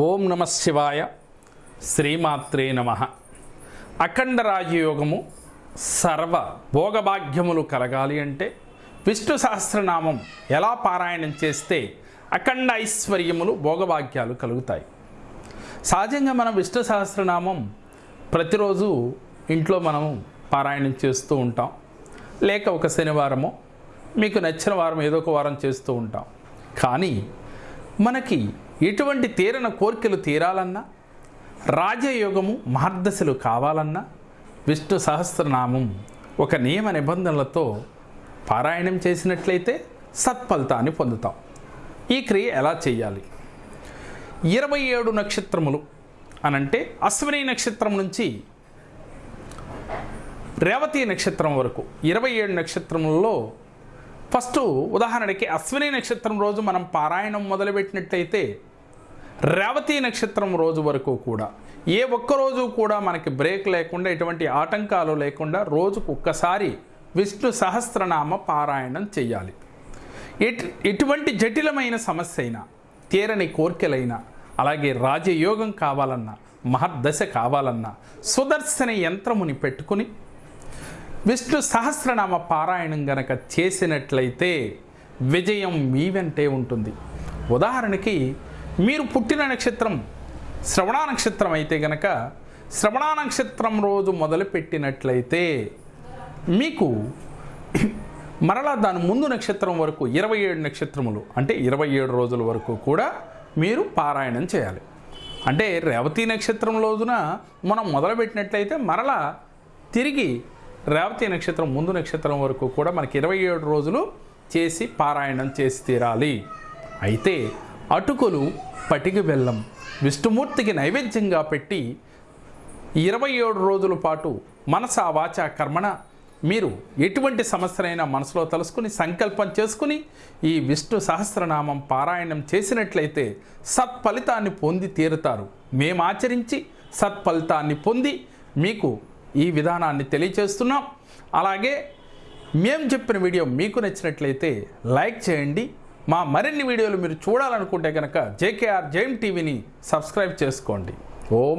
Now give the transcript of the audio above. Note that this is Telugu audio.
ఓం నమ శివాయ శ్రీమాత్రే నమ. అఖండ రాజయోగము సర్వ భోగభాగ్యములు కలగాలి అంటే విష్ణు సహస్రనామం ఎలా పారాయణం చేస్తే అఖండ ఐశ్వర్యములు భోగభాగ్యాలు కలుగుతాయి. సహజంగా మనం విష్ణు సహస్రనామం ప్రతిరోజు ఇంట్లో మనం పారాయణం చేస్తూ ఉంటాం. లేక ఒక శనివారమో మీకు నచ్చిన వారం ఏదో ఒక వారం చేస్తూ ఉంటాం. కానీ మనకి ఎటువంటి తీరన కోరికలు తీరాలన్నా రాజయోగము మార్గశలు కావాలన్నా విష్ణు సహస్రనామం ఒక నియమ నిబంధనలతో పారాయణం చేసినట్లయితే సత్ఫలితాన్ని పొందుతాం. ఈ క్రియ ఎలా చేయాలి? ఇరవై ఏడు నక్షత్రములు అనంటే అశ్విని నక్షత్రం నుంచి రేవతి నక్షత్రం వరకు. ఇరవై ఏడు నక్షత్రములలో ఫస్ట్ ఉదాహరణకి అశ్విని నక్షత్రం రోజు మనం పారాయణం మొదలుపెట్టినట్లయితే రేవతి నక్షత్రం రోజు వరకు కూడా. ఏ ఒక్క రోజు కూడా మనకి బ్రేక్ లేకుండా ఎటువంటి ఆటంకాలు లేకుండా రోజుకు ఒక్కసారి విష్ణు సహస్రనామ పారాయణం చేయాలి. ఎటు ఎటువంటి జటిలమైన సమస్య అయినా తీరని కోర్కెలైనా అలాగే రాజయోగం కావాలన్నా మహర్దశ కావాలన్నా సుదర్శన యంత్రముని పెట్టుకుని విష్ణు సహస్రనామ పారాయణం గనక చేసినట్లయితే విజయం మీ వెంటే ఉంటుంది. ఉదాహరణకి మీరు పుట్టిన నక్షత్రం శ్రవణ నక్షత్రం అయితే గనక శ్రవణ నక్షత్రం రోజు మొదలుపెట్టినట్లయితే మీకు మరలా దాని ముందు నక్షత్రం వరకు ఇరవై ఏడు నక్షత్రములు అంటే ఇరవై ఏడు రోజుల వరకు కూడా మీరు పారాయణం చేయాలి. అంటే రేవతి నక్షత్రం రోజున మనం మొదలుపెట్టినట్లయితే మరలా తిరిగి రేవతి నక్షత్రం ముందు నక్షత్రం వరకు కూడా మనకి ఇరవై ఏడు రోజులు చేసి పారాయణం చేసి తీరాలి. అయితే అటుకులు పటిక బెల్లం విష్ణుమూర్తికి నైవేద్యంగా పెట్టి ఇరవై ఏడు రోజుల పాటు మనస వాచ కర్మణ మీరు ఎటువంటి సమస్యనైనా మనసులో తలుసుకుని సంకల్పం చేసుకుని ఈ విష్ణు సహస్రనామం పారాయణం చేసినట్లయితే సత్ఫలితాన్ని పొంది తీరుతారు. మేము ఆచరించి సత్ఫలితాన్ని పొంది మీకు ఈ విధానాన్ని తెలియచేస్తున్నాం. అలాగే మేము చెప్పిన వీడియో మీకు నచ్చినట్లయితే లైక్ చేయండి మా మరిన్ని వీడియోలు మీరు చూడాలనుకుంటే కనుక జేకేఆర్ జైమ్ టీవీని సబ్స్క్రైబ్ చేసుకోండి. ఓం